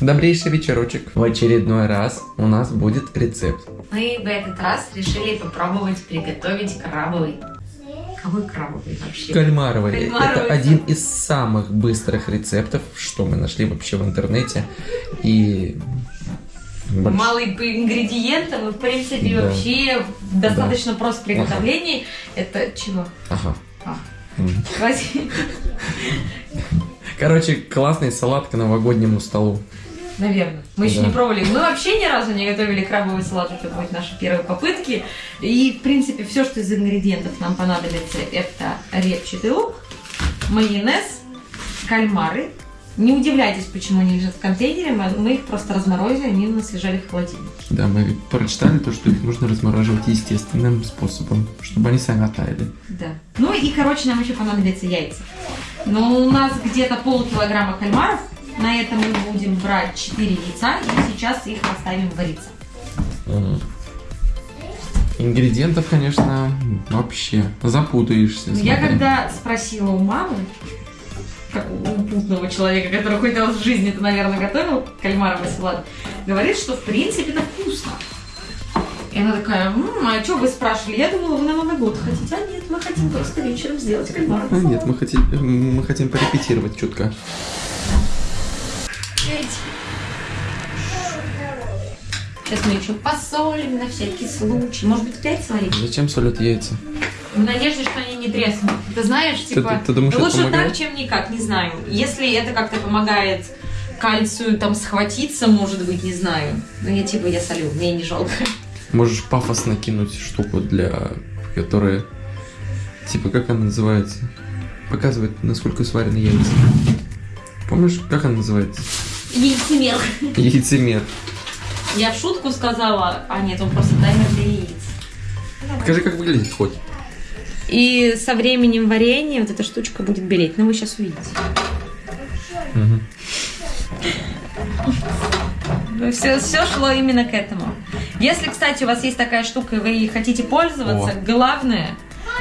Добрейший вечерочек. В очередной раз у нас будет рецепт. Мы в этот раз решили попробовать приготовить крабовый. Какой крабовый вообще? Кальмаровый. Кальмаровый. Это один из самых быстрых рецептов, что мы нашли вообще в интернете. И... больш- Малый по ингредиентам и, в принципе, Да. вообще достаточно прост в приготовлении. Это чего? Ага. А. Короче, классный салат к новогоднему столу. Наверное. Мы еще Да. не пробовали. Мы вообще ни разу не готовили крабовый салат. Это будет наши первые попытки. И, в принципе, все, что из ингредиентов нам понадобится, это репчатый лук, майонез, кальмары. Не удивляйтесь, почему они лежат в контейнере. Мы их просто разморозили, они у нас лежали в холодильнике. Да, мы прочитали то, что их нужно размораживать естественным способом, чтобы они сами оттаяли. Да. Ну и, короче, нам еще понадобятся яйца. Но у нас где-то полкилограмма кальмаров. На это мы будем брать 4 яйца и сейчас их оставим вариться. Мгм. Ингредиентов, конечно, вообще запутаешься. Ну, Я когда спросила у мамы, как у путного человека, который хоть раз в жизни это, наверное, готовил, кальмаровый салат, говорит, что в принципе это вкусно. И она такая, «М, а что вы спрашивали? Я думала, вы на Новый год хотите. А нет, мы хотим просто вечером сделать А, кальмаровый салат. нет, мы хотим, мы хотим порепетировать чутко. Сейчас мы еще посолим на всякий случай. Может быть, пять сварить? Зачем солят яйца? В надежде, что они не треснут. Ты знаешь, Ты- типа, ты- ты думаешь, это лучше так, чем никак, не знаю. Если это как-то помогает кальцию там схватиться, может быть, не знаю. Но я типа, я солю, мне не жалко. Можешь пафосно кинуть штуку для... которая... Типа, как она называется? Показывает, насколько сварены яйца. Помнишь, как она называется? Яйцемер. Яйцемер. Я в шутку сказала, а нет, он просто таймер для яиц. Покажи, как выглядит хоть. И со временем варенья вот эта штучка будет белеть. Ну, вы сейчас увидите. Все, все шло именно к этому. Если, кстати, у вас есть такая штука, и вы ей хотите пользоваться, О. главное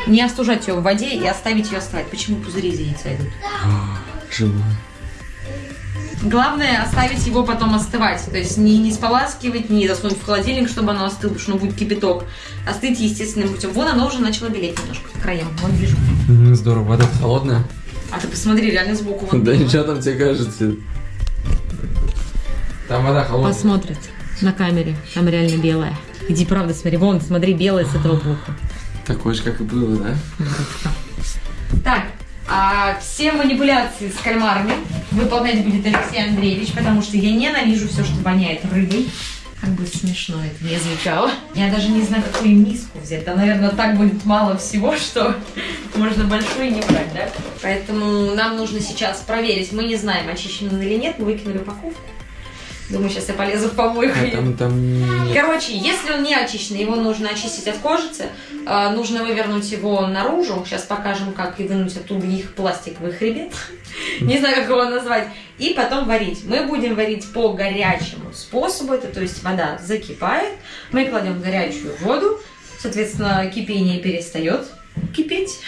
не остужать ее в воде и оставить ее остывать. Почему пузыри из яйца идут? Живое. Главное оставить его потом остывать. То есть не, не споласкивать, не засунуть в холодильник, чтобы оно остыло, потому что оно будет кипяток. Остыть естественным путем. Вон оно уже начало белеть немножко к краям. Вон вижу. Здорово, вода холодная. А ты посмотри, реально сбоку. вон Да ничего там тебе кажется. Там вода холодная. Посмотрит на камере. Там реально белая. Иди, правда, смотри. Вон, смотри, белая с этого боку. Такое же, как и было, да? Так, а все манипуляции с кальмарами выполнять будет Алексей Андреевич, потому что я ненавижу все, что воняет рыбой. Как бы смешно это не звучало. Я даже не знаю, какую миску взять. Там, наверное, так будет мало всего, что можно большую не брать, да? Поэтому нам нужно сейчас проверить. Мы не знаем, очищен он или нет. Мы выкинули упаковку. Думаю, сейчас я полезу в помойку. А там, там. Короче, если он не очищенный, его нужно очистить от кожицы, э, нужно вывернуть его наружу. Сейчас покажем, как и вынуть оттуда их пластиковый хребет. Не знаю, как его назвать. И потом варить. Мы будем варить по горячему способу. Это то есть вода закипает. Мы кладем горячую воду. Соответственно, кипение перестает кипеть.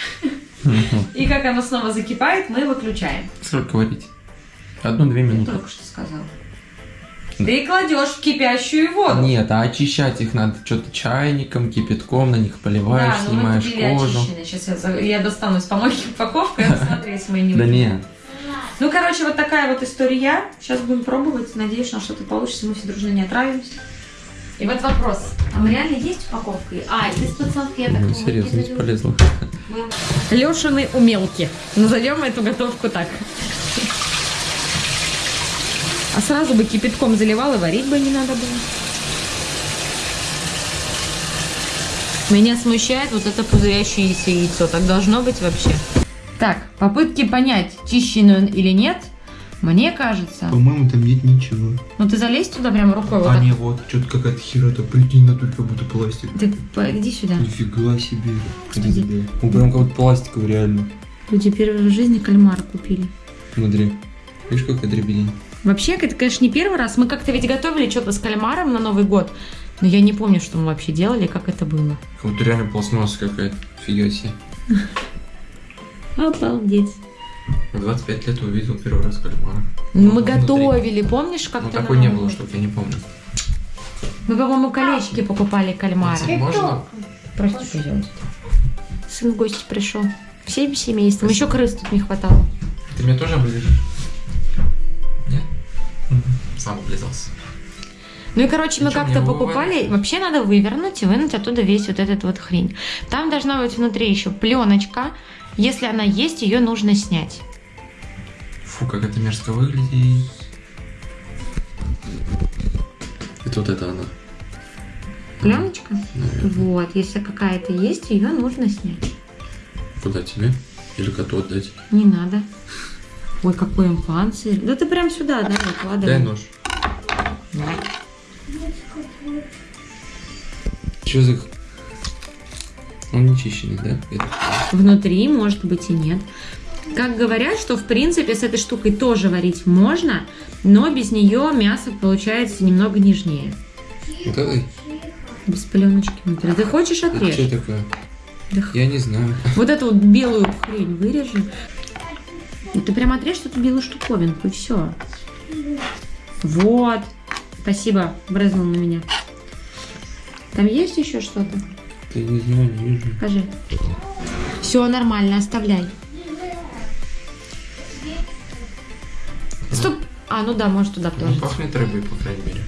И как оно снова закипает, мы выключаем. Сколько варить? Одну-две минуты. Только что сказала. Ты кладешь в кипящую воду. Нет, а очищать их надо что-то чайником, кипятком, на них поливаешь, Да, ну снимаешь мы купили кожу. очищенные. Сейчас я, за- я достану из помойки упаковку и посмотрю, если мы не Да нет. Ну, короче, вот такая вот история. Сейчас будем пробовать. Надеюсь, что что-то получится. Мы все дружно не отравимся. И вот вопрос. Там реально есть упаковка? А, без подсолнухи я Ну, серьезно, бесполезно. Лешины умелки. Назовем эту готовку так. А сразу бы кипятком заливал и варить бы не надо было. Меня смущает вот это пузырящееся яйцо. Так должно быть вообще. Так, попытки понять, чищенный он или нет, мне кажется. По-моему, там нет ничего. Ну ты залезь туда прям рукой. вот А так. не, вот, что-то какая-то херота, прикинь, на только будто пластик. Ты иди сюда. Нифига себе. Где тебе? Ну, прям как будто пластиковый, реально. Люди первый в жизни кальмара купили. Смотри. Видишь, какая дребедень? Вообще, это, конечно, не первый раз. Мы как-то ведь готовили что-то с кальмаром на Новый год. Но я не помню, что мы вообще делали, как это было. Как будто реально пластмасса какая-то. Фига себе. Обалдеть. В 25 лет увидел первый раз кальмара. Ну, Мы Внутри. готовили, помнишь, как Ну, такой не было, чтобы я не помню. Мы, по-моему, колечки покупали кальмара. Можно? Прости, пожалуйста. Сын в гости пришел. Всем семейством. Еще крыс тут не хватало. Ты меня тоже оближешь? Нет? Сам облизался. Ну и, короче, мы как-то покупали. Вообще надо вывернуть и вынуть оттуда весь вот этот вот хрень. Там должна быть внутри еще пленочка. Если она есть, ее нужно снять. Фу, как это мерзко выглядит. Это вот это она. Пленочка? Наверное. Вот, если какая-то есть, ее нужно снять. Куда тебе? Или коту отдать? Не надо. Ой, какой он панцирь. Да ты прям сюда, да, выкладывай. Дай нож. Давай. Что за... Он не чищенный, да? Это- Внутри, может быть, и нет. Как говорят, что в принципе с этой штукой тоже варить можно, но без нее мясо получается немного нежнее. Давай. Без пленочки внутри. Ты хочешь Это отрежь? что такое? Да Я не знаю. Вот эту вот белую хрень вырежи. И ты прям отрежь эту белую штуковинку и все. Вот. Спасибо, брезнул на меня. Там есть еще что-то? Ты не знаю, не вижу. Покажи. Все нормально, оставляй. Стоп. А, ну да, может туда Ну, тоже. пахнет рыбой, по крайней мере.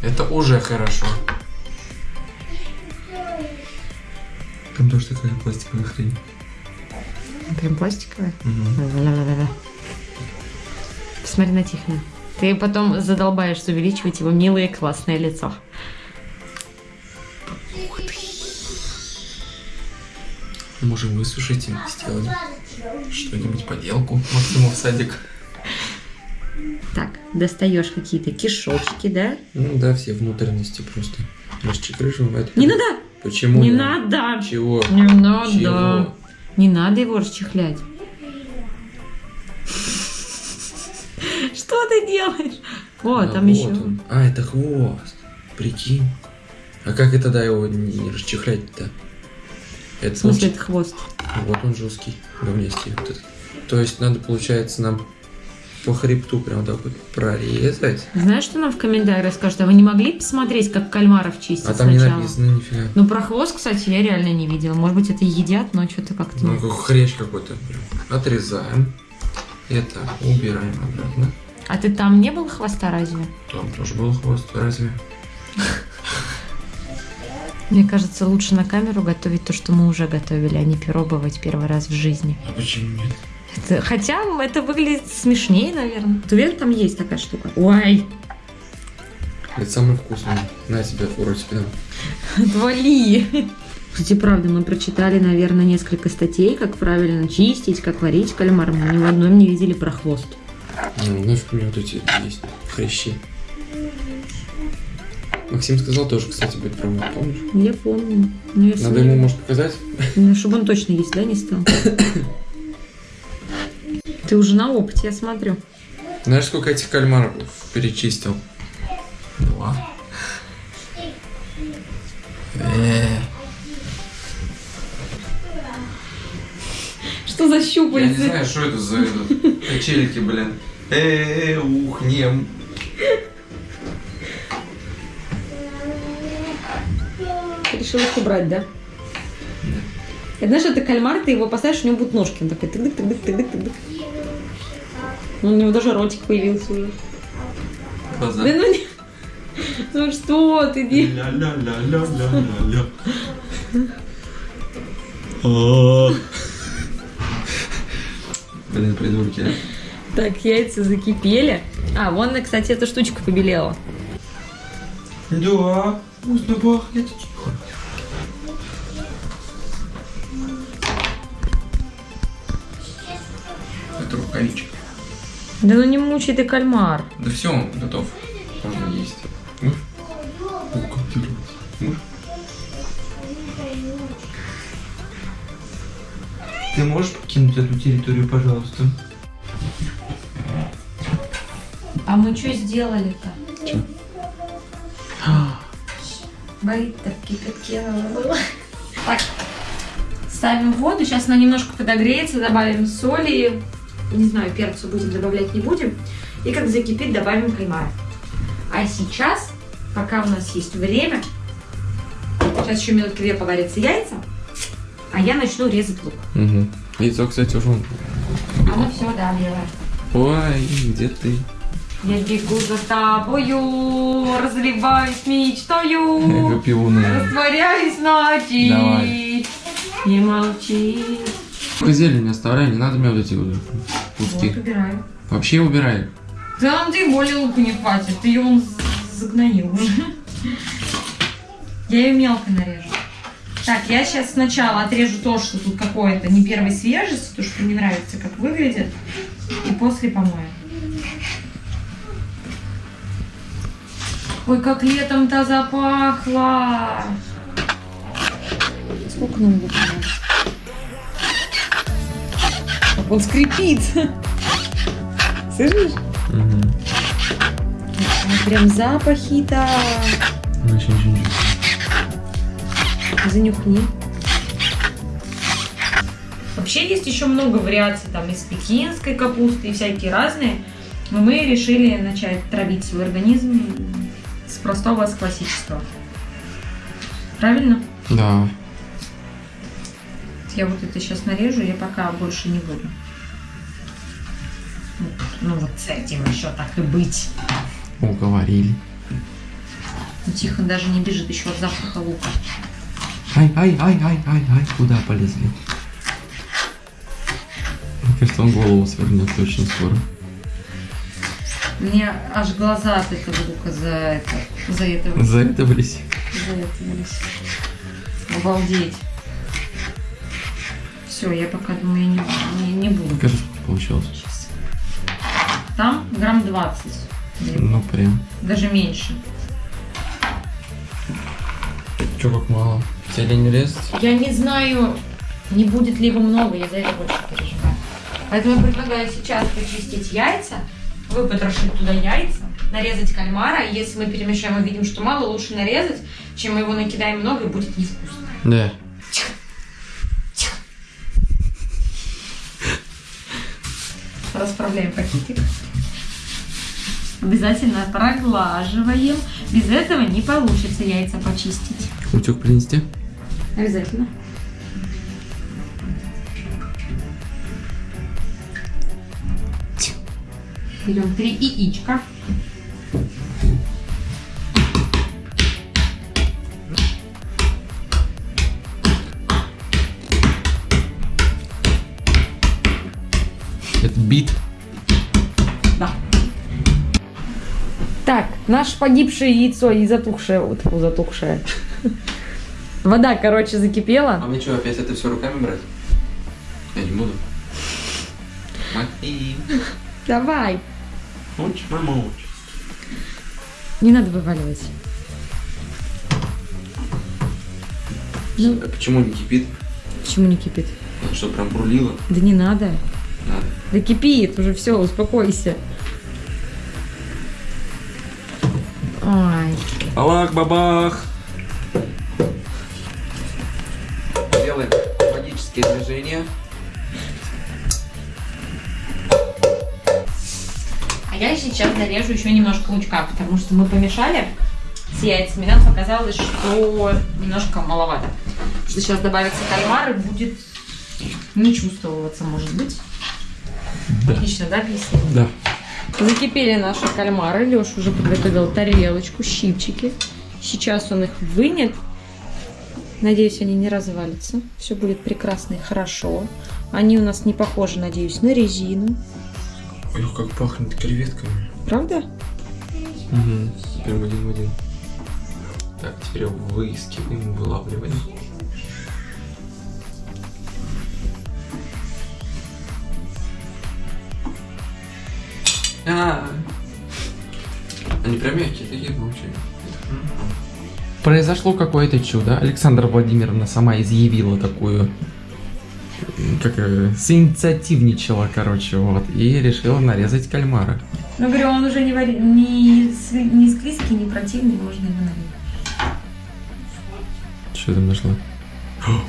Это уже хорошо. Там тоже такая пластиковая хрень. Прям пластиковая. Ла-ла-ла-ла. Посмотри на Тихона. Ты потом задолбаешься увеличивать его милое классное лицо. Можем высушить и сделать что-нибудь поделку. Максимум в садик. Так, достаешь какие-то кишочки, да? Ну да, все внутренности просто. Расчекрыживаем. Не надо! Почему? Не надо! Чего? Не надо! Чего? Не надо его расчехлять. Что ты делаешь? О, А, там вот еще. он. А, это хвост. Прикинь. А как и тогда его не расчехлять-то? Это В смысле, это хвост. Вот он жесткий, говнистый. Вот этот. То есть надо, получается, нам по хребту прям так вот прорезать. Знаешь, что нам в комментариях скажут? А вы не могли посмотреть, как кальмаров чистят А там не сначала? написано нифига. Ну, про хвост, кстати, я реально не видела. Может быть, это едят, но что-то как-то... Ну, как хрящ какой-то. Отрезаем. Это убираем обратно. А ты там не был хвоста разве? Там тоже был хвост, разве? Мне кажется, лучше на камеру готовить то, что мы уже готовили, а не пробовать первый раз в жизни. А почему нет? Хотя это выглядит смешнее, наверное. Ты уверен, там есть такая штука? Ой, Это самый вкусный. На тебя, фуру тебе дам. отвали! Кстати, правда, мы прочитали, наверное, несколько статей, как правильно чистить, как варить кальмар. Мы ни в одном не видели про хвост. Ну, нафиг мне вот эти есть хрящи. Максим сказал тоже, кстати, будет пробовать, помнишь? Я помню. Но я Надо ему, может, показать? Ну, чтобы он точно есть, да, не стал? Ты уже на опыте, я смотрю. Знаешь, сколько этих кальмаров перечистил? Два. Э, Что за Я не щупальцы? знаю, что это за качельки, блин. Э, ухнем. Ты решил их убрать, да? Это знаешь, это кальмар, ты его поставишь, у него будут ножки. Он такой тык-дык, тык-дык, тык-дык, тык-дык. Ну, У него даже ротик появился уже. Глаза. Да ну не... Ну что ты делаешь? Ля-ля-ля-ля-ля-ля. Блин, придурки. а. Так, яйца закипели. А, вон, кстати, эта штучка побелела. Да, вкусно пахнет. Да ну не мучай ты кальмар. Да все, он готов. Можно есть. Мышь? О, как ты Мышь? Ты можешь покинуть эту территорию, пожалуйста? А мы что сделали-то? Чё? Боит так кипятке было. Так, ставим в воду. Сейчас она немножко подогреется, добавим соли. Не знаю, перцу будем добавлять, не будем. И как закипит, добавим кальмар. А сейчас, пока у нас есть время, сейчас еще минутки две поварятся яйца, а я начну резать лук. Угу. Яйцо, кстати, уже... Оно все, да, белое. Ой, где ты? Я бегу за тобою, разливаюсь мечтою, Гапиуна. растворяюсь ночи. Давай. Не молчи. Зелень оставляй, не надо мне вот эти вот куски. Вот убираю. Вообще убирай. Да нам ты более лука не хватит, ты ее он загноил уже. Я ее мелко нарежу. Так, я сейчас сначала отрежу то, что тут какое-то не первой свежести, то, что не нравится, как выглядит, и после помою. Ой, как летом-то запахло! Сколько нам? Как он скрипит! Слышишь? Угу. Прям запахи-то. Ничего не Занюхни. Вообще есть еще много вариаций там из пекинской капусты и всякие разные. Но мы решили начать травить свой организм с простого, с классического. Правильно? Да. Я вот это сейчас нарежу, я пока больше не буду. Ну вот с этим еще так и быть. Уговорили. Ну, Тихон даже не бежит еще от запаха лука. Ай, ай, ай, ай, ай, ай, куда полезли? Мне кажется, он голову свернет очень скоро. Мне аж глаза от этого лука за это, за этого За это близь. Заэтовались. Обалдеть. Все, я пока думаю, я не, не, не буду. Покажи, сколько получилось. Сейчас. Там грамм 20. Ну, прям. Даже меньше. Че, как мало? Тебе не резать? Я не знаю, не будет ли его много, я за это больше переживаю. Поэтому я предлагаю сейчас почистить яйца, выпотрошить туда яйца, нарезать кальмара. Если мы перемешаем и видим, что мало, лучше нарезать, чем мы его накидаем много и будет невкусно. Да. Расправляем пакетик. Обязательно проглаживаем. Без этого не получится яйца почистить. Утюг принести? Обязательно. Берем три яичка. Бит. Да. Так, наше погибшее яйцо и затухшее, вот затухшее. Вода, короче, закипела. А мне что, опять это все руками брать? Я не буду. Мати. Давай. Мочь, мамочь. Не надо вываливать. Ну. А почему не кипит? Почему не кипит? Что, прям бурлило? Да не надо. Да кипит, уже все, успокойся. Ой. Аллах, бабах. Делаем магические движения. А я сейчас нарежу еще немножко лучка, потому что мы помешали с яйцами. Нам показалось, что немножко маловато. Что сейчас добавится кальмар и будет не чувствоваться, может быть. Да. Отлично, да, объяснила? Да. Закипели наши кальмары. Леша уже подготовил тарелочку, щипчики. Сейчас он их вынет. Надеюсь, они не развалятся. Все будет прекрасно и хорошо. Они у нас не похожи, надеюсь, на резину. Ой, как пахнет креветками. Правда? Угу. Прям один в один. Так, теперь выискиваем, вылавливаем. А, они прям мягкие такие получили. Произошло какое-то чудо. Александра Владимировна сама изъявила такую, как синициативничала, короче, вот, и решила нарезать кальмара. Ну, говорю, он уже не, вари... не, не склизкий, не противный, можно его налить. Что там нашла? О,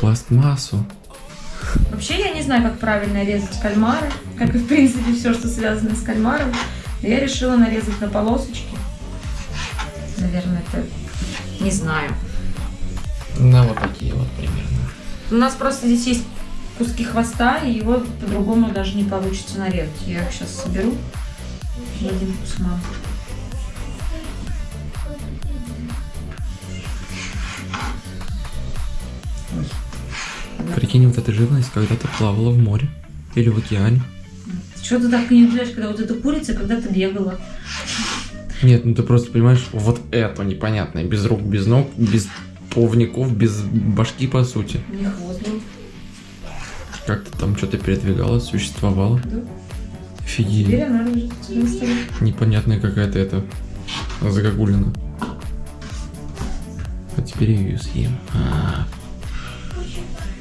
пластмассу. Вообще я не знаю, как правильно резать кальмары, как и в принципе все, что связано с кальмаром. Я решила нарезать на полосочки. Наверное, это не знаю. На вот такие вот примерно. У нас просто здесь есть куски хвоста, и его по-другому даже не получится нарезать. Я их сейчас соберу в один кусман. Прикинь, вот эта живность когда-то плавала в море или в океане. Что ты так не удивляешь, когда вот эта курица когда-то бегала? Нет, ну ты просто понимаешь, вот это непонятное, без рук, без ног, без плавников, без башки по сути. У них хвост был. Как-то там что-то передвигалось, существовало. Да. Офигеть. Непонятная какая-то это загогулина. А теперь я ее съем. А,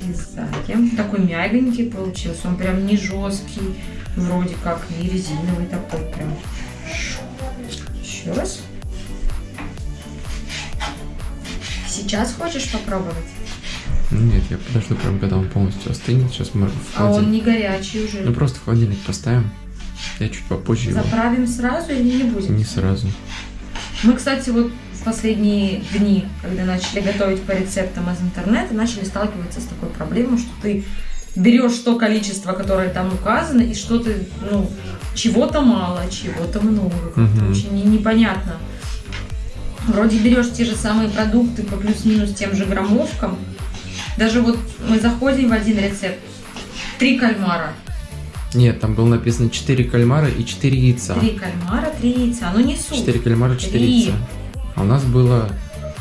И сзади. Такой мягенький получился. Он прям не жесткий, вроде как, не резиновый такой прям. Еще раз. Сейчас хочешь попробовать? нет, я подожду прям, когда он полностью остынет. Сейчас мы в А он не горячий уже. Ну просто в холодильник поставим. Я чуть попозже его. Заправим сразу или не будем? Не сразу. Мы, кстати, вот последние дни, когда начали готовить по рецептам из интернета, начали сталкиваться с такой проблемой, что ты берешь то количество, которое там указано, и что ты, ну, чего-то мало, чего-то много. Мгм. Очень не- непонятно. Вроде берешь те же самые продукты по плюс-минус тем же граммовкам. Даже вот мы заходим в один рецепт. Три кальмара. Нет, там было написано 4 кальмара и 4 яйца. Три кальмара, три яйца. Ну не суть. 4 кальмара, 4 Три. яйца. А у нас было...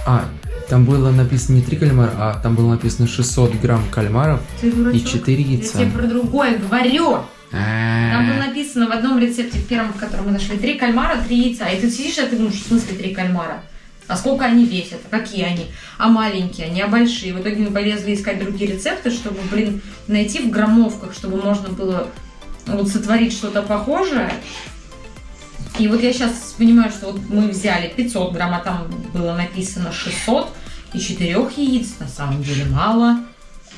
А, там было написано не 3 кальмара, а там было написано 600 грамм кальмаров и 4 Я яйца. тебе про другое говорю. Там было А, написано в одном рецепте, в первом, в котором мы нашли, три кальмара, три яйца. И ты сидишь, и ты думаешь, в смысле три кальмара? А сколько они весят? А какие они? А маленькие они, а большие? В итоге мы полезли искать другие рецепты, чтобы, блин, найти в граммовках, чтобы можно было вот сотворить что-то похожее. И вот я сейчас понимаю, что вот мы взяли 500 грамм, а там было написано 600, и четырех яиц на самом деле мало.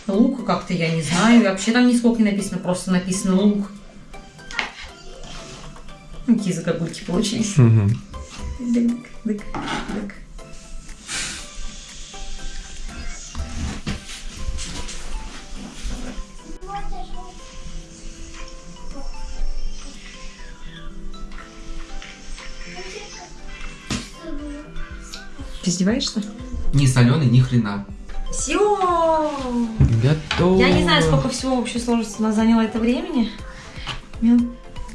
Лука как-то я не знаю. И вообще там нисколько не написано, просто написано лук. Какие загогульки получились. мгм. Дык, дык, дык. Ты издеваешься? Ни соленый, ни хрена. Все! Готово. Я не знаю, сколько всего вообще сложится, нас заняло это времени. Минут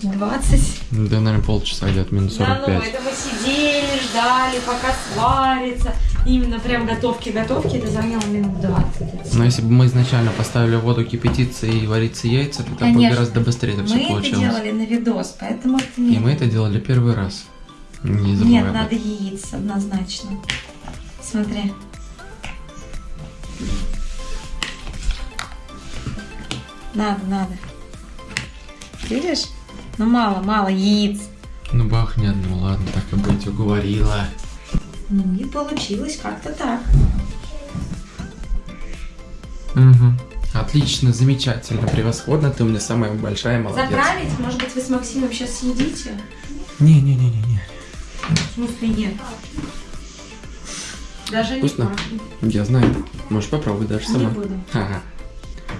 20. Да, наверное, полчаса где-то, минут Да, ну 45. это мы сидели, ждали, пока сварится. Именно прям готовки-готовки, это заняло минут 20. Но если бы мы изначально поставили воду кипятиться и вариться яйца, то там бы гораздо быстрее это Мы все это получилось. делали на видос, поэтому это И не... мы это делали первый раз. Не забывай Нет, надо яиц однозначно. Смотри. Надо, надо. Видишь? Ну мало, мало яиц. Ну бахнет, ну ладно, так и быть, уговорила. Ну и получилось как-то так. Угу. Отлично, замечательно, превосходно, ты у меня самая большая молодец. Заправить? Может быть, вы с Максимом сейчас съедите? Не-не-не-не-не. Смысле нет? Даже не Вкусно? пахнет. Я знаю. Можешь попробовать даже Не сама. буду. Ага.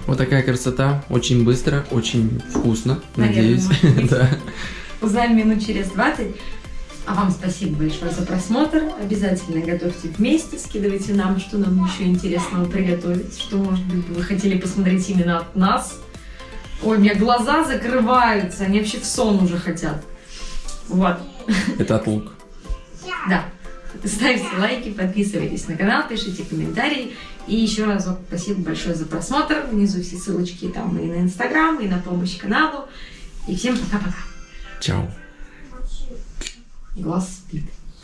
Вот такая красота. Очень быстро, очень вкусно. Наверное, Надеюсь. да. Узнаем минут через 20. А вам спасибо большое за просмотр. Обязательно готовьте вместе, скидывайте нам, что нам еще интересного приготовить, что, может быть, вы хотели посмотреть именно от нас. Ой, у меня глаза закрываются, они вообще в сон уже хотят. Вот, Это от лук. Да. Ставьте лайки, подписывайтесь на канал, пишите комментарии. И еще разок спасибо большое за просмотр. Внизу все ссылочки там и на Инстаграм, и на помощь каналу. И всем пока-пока. Чао. Глаз спит.